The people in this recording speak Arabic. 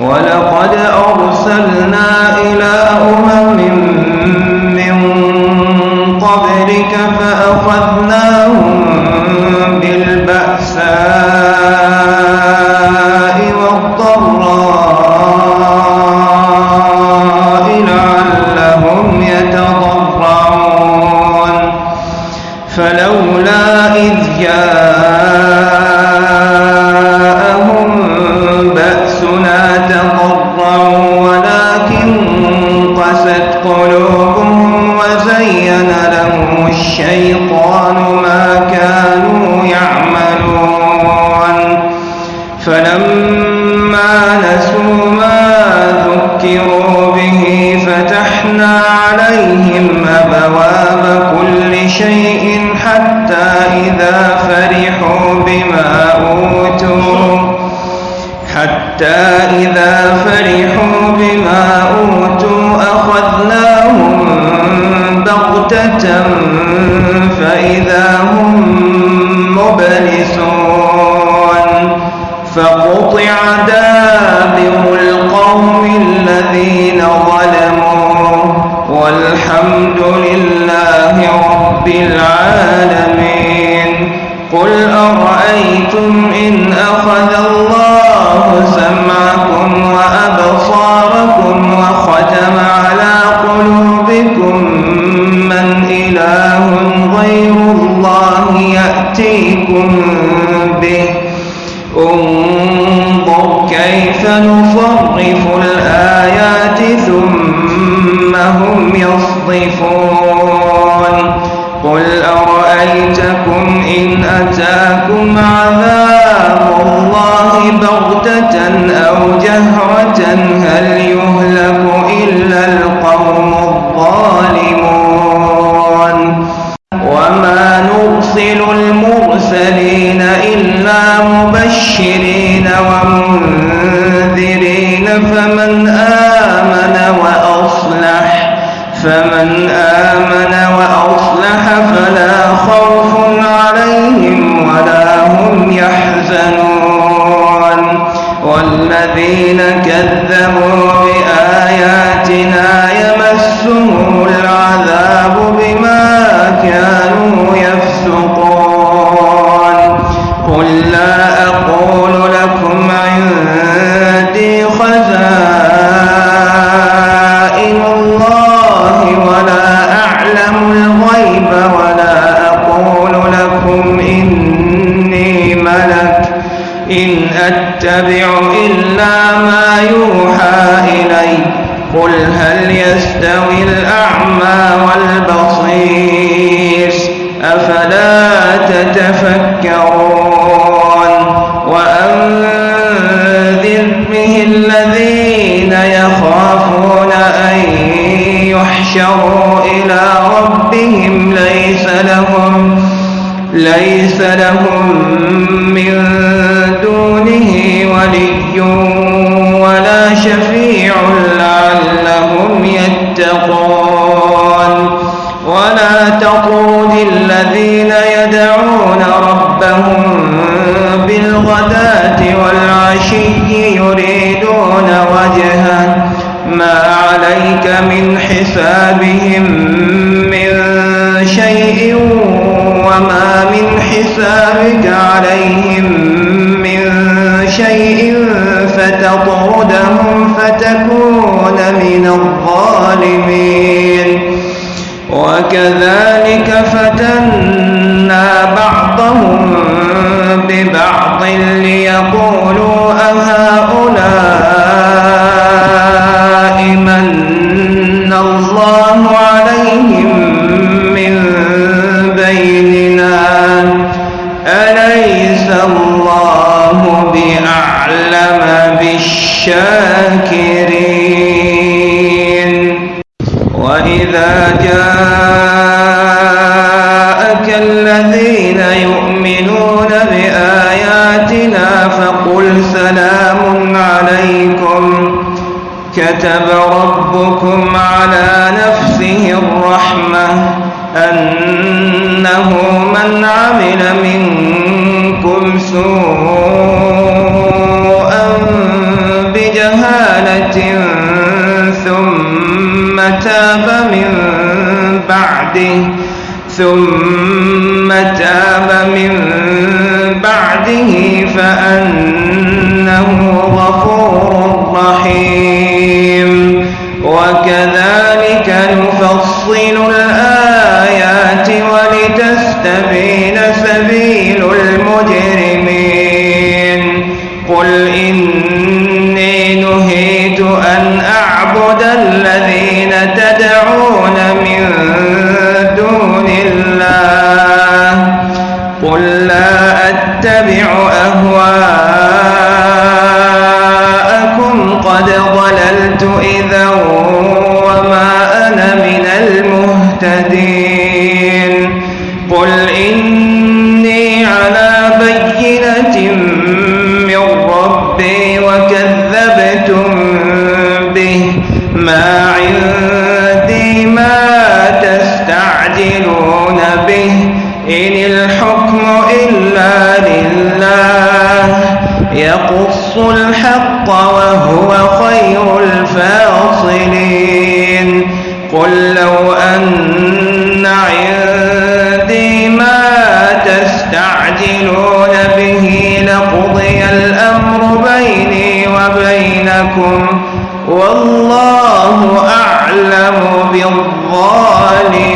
ولقد أرسلنا إلى أمم من قبلك فأخذناهم بالبأساء والضراء لعلهم يتضرعون. فلولا إذ جاءهم الشيطان ما كانوا يعملون. فلما نسوا ما ذكروا به فتحنا عليهم أبواب كل شيء حتى إذا فرحوا بما أوتوا. حتى إذا فرحوا بما أوتوا أخذناهم بغتة فإذا هم مبلسون فقطع دابر القوم الذين ظلموا والحمد لله رب العالمين قل أرأيتم إن أخذ يأتيكم به. انظر كيف نصرف الآيات ثم هم يصطفون قل أرأيتكم إن أتاكم عذاب الله بغتة أو جهرة هل يهلك إلا القوم الظالمون؟ آمن وأصلح. فمن آمن وأصلح فلا خوف عليهم ولا هم يحزنون. والذين كذبوا بآياتنا يمسهم العذاب بما كانوا يفسقون. قل لا أقول إني ملك إن أتبع إلا ما يوحى إلي. قل هل يستوي الأعمى والبصير؟ أفلا تتفكرون؟ وأنذر به الذين يخافون أن يحشروا إلى ربهم ليس لهم ليس لهم من دونه ولي ولا شفيع لعلهم يتقون. ولا تطرد الذين يدعون ربهم بالغداة والعشي يريدون وجهه. ما عليك من حسابهم فتكون من الظالمين. وكذلك فتنا بعضهم ببعض ليقولوا وإذا جاءك الذين يؤمنون بآياتنا فقل سلام عليكم. كتب ربكم على نفسه الرحمة أنه من عمل منكم سوءا بجهالة بعده ثم تاب من بعده فأنه أهواءكم قد ضللت إذا وما أنا من المهتدين. قل إني على بينة من ربي وكذبتم به. ما عندي ما تستعجلون به. يقص الحق وهو خير الفاصلين. قل لو أن عندي ما تستعجلون به لقضي الأمر بيني وبينكم. والله أعلم بالظالمين.